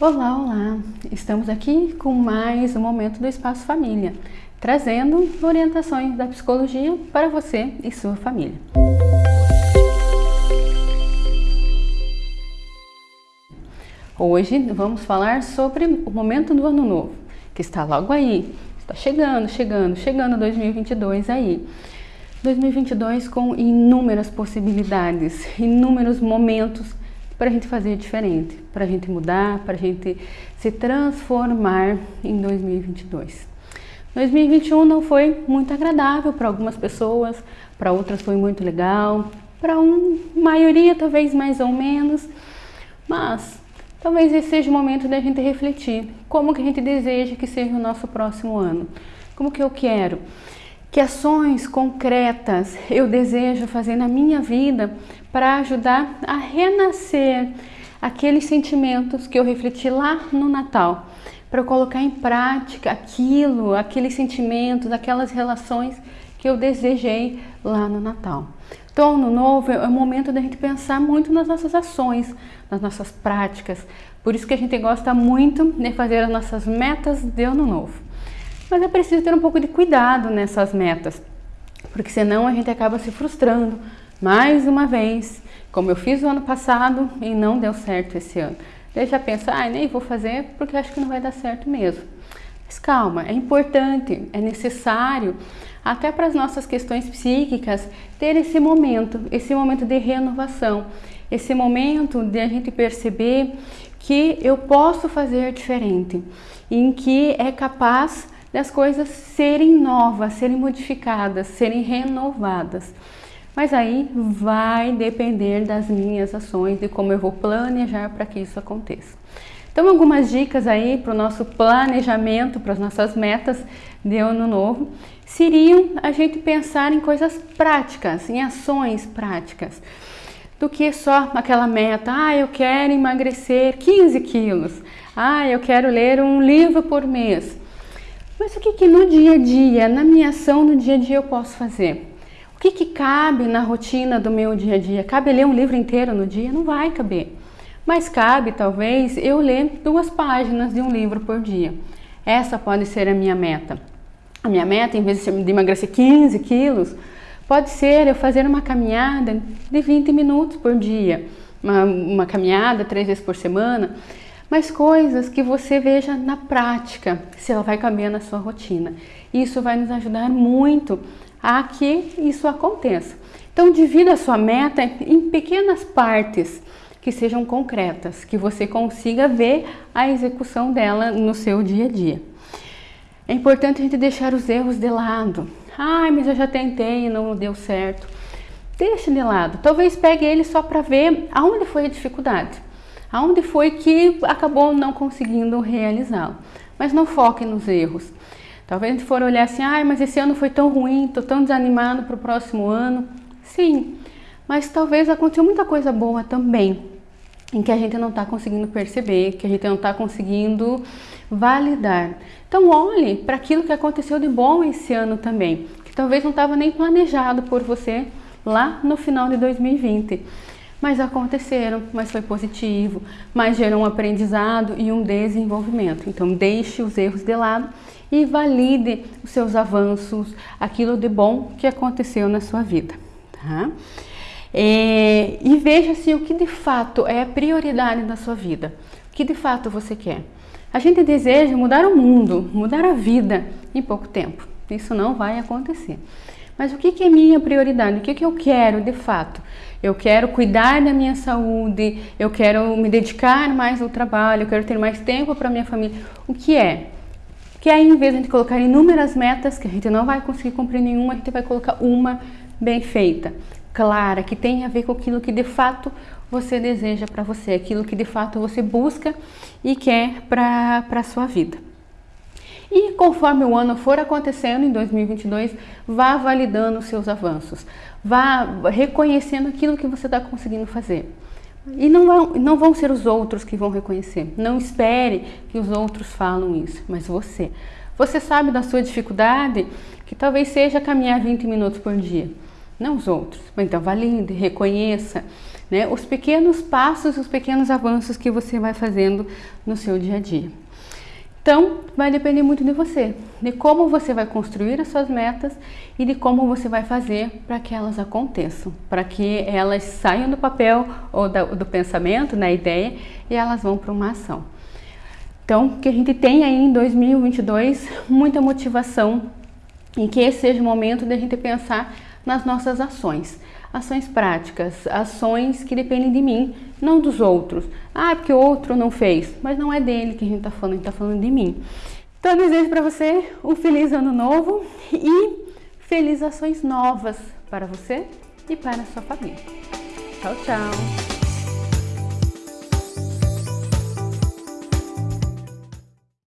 Olá, olá! Estamos aqui com mais um momento do Espaço Família, trazendo orientações da psicologia para você e sua família. Hoje vamos falar sobre o momento do ano novo, que está logo aí, está chegando, chegando, chegando 2022 aí. 2022 com inúmeras possibilidades, inúmeros momentos para a gente fazer diferente, para a gente mudar, para a gente se transformar em 2022. 2021 não foi muito agradável para algumas pessoas, para outras foi muito legal, para uma maioria talvez mais ou menos, mas talvez esse seja o momento da gente refletir como que a gente deseja que seja o nosso próximo ano, como que eu quero que ações concretas eu desejo fazer na minha vida para ajudar a renascer aqueles sentimentos que eu refleti lá no Natal, para colocar em prática aquilo, aqueles sentimentos, aquelas relações que eu desejei lá no Natal. Então, no novo é o momento da gente pensar muito nas nossas ações, nas nossas práticas. Por isso que a gente gosta muito de fazer as nossas metas de ano novo. Mas é preciso ter um pouco de cuidado nessas metas, porque senão a gente acaba se frustrando mais uma vez, como eu fiz o ano passado e não deu certo esse ano. Daí já pensa, ah, nem vou fazer porque acho que não vai dar certo mesmo. Mas calma, é importante, é necessário, até para as nossas questões psíquicas, ter esse momento, esse momento de renovação, esse momento de a gente perceber que eu posso fazer diferente, em que é capaz das coisas serem novas, serem modificadas, serem renovadas. Mas aí vai depender das minhas ações, de como eu vou planejar para que isso aconteça. Então, algumas dicas aí para o nosso planejamento, para as nossas metas de ano novo, seriam a gente pensar em coisas práticas, em ações práticas, do que só aquela meta, ah, eu quero emagrecer 15 quilos, ah, eu quero ler um livro por mês. Mas o que, que no dia a dia, na minha ação no dia a dia eu posso fazer? O que, que cabe na rotina do meu dia a dia? Cabe ler um livro inteiro no dia? Não vai caber. Mas cabe, talvez, eu ler duas páginas de um livro por dia. Essa pode ser a minha meta. A minha meta, em vez de emagrecer 15 quilos, pode ser eu fazer uma caminhada de 20 minutos por dia. Uma, uma caminhada três vezes por semana mas coisas que você veja na prática, se ela vai caber na sua rotina. Isso vai nos ajudar muito a que isso aconteça. Então, divida a sua meta em pequenas partes que sejam concretas, que você consiga ver a execução dela no seu dia a dia. É importante a gente deixar os erros de lado. Ai, mas eu já tentei e não deu certo. Deixe de lado. Talvez pegue ele só para ver aonde foi a dificuldade aonde foi que acabou não conseguindo realizá-lo. Mas não foque nos erros. Talvez a gente for olhar assim, ah, mas esse ano foi tão ruim, estou tão desanimado para o próximo ano. Sim, mas talvez aconteceu muita coisa boa também, em que a gente não está conseguindo perceber, que a gente não está conseguindo validar. Então olhe para aquilo que aconteceu de bom esse ano também, que talvez não estava nem planejado por você lá no final de 2020 mas aconteceram, mas foi positivo, mas gerou um aprendizado e um desenvolvimento. Então deixe os erros de lado e valide os seus avanços, aquilo de bom que aconteceu na sua vida. Tá? É, e veja se o que de fato é a prioridade da sua vida, o que de fato você quer. A gente deseja mudar o mundo, mudar a vida em pouco tempo. Isso não vai acontecer. Mas o que, que é minha prioridade? O que, que eu quero de fato? Eu quero cuidar da minha saúde, eu quero me dedicar mais ao trabalho, eu quero ter mais tempo para minha família. O que é? Que aí, em vez de a gente colocar inúmeras metas, que a gente não vai conseguir cumprir nenhuma, a gente vai colocar uma bem feita, clara, que tem a ver com aquilo que de fato você deseja para você, aquilo que de fato você busca e quer para a sua vida. E conforme o ano for acontecendo em 2022, vá validando os seus avanços, vá reconhecendo aquilo que você está conseguindo fazer. E não vão, não vão ser os outros que vão reconhecer. Não espere que os outros falam isso, mas você. Você sabe da sua dificuldade, que talvez seja caminhar 20 minutos por dia. Não os outros. Então valide, reconheça, né? Os pequenos passos, os pequenos avanços que você vai fazendo no seu dia a dia. Então, vai depender muito de você, de como você vai construir as suas metas e de como você vai fazer para que elas aconteçam, para que elas saiam do papel ou do pensamento, na ideia, e elas vão para uma ação. Então, que a gente tenha aí em 2022 muita motivação e que esse seja o momento de a gente pensar nas nossas ações. Ações práticas, ações que dependem de mim, não dos outros. Ah, porque o outro não fez, mas não é dele que a gente está falando, a gente está falando de mim. Então, eu desejo para você um feliz ano novo e felizes ações novas para você e para a sua família. Tchau, tchau!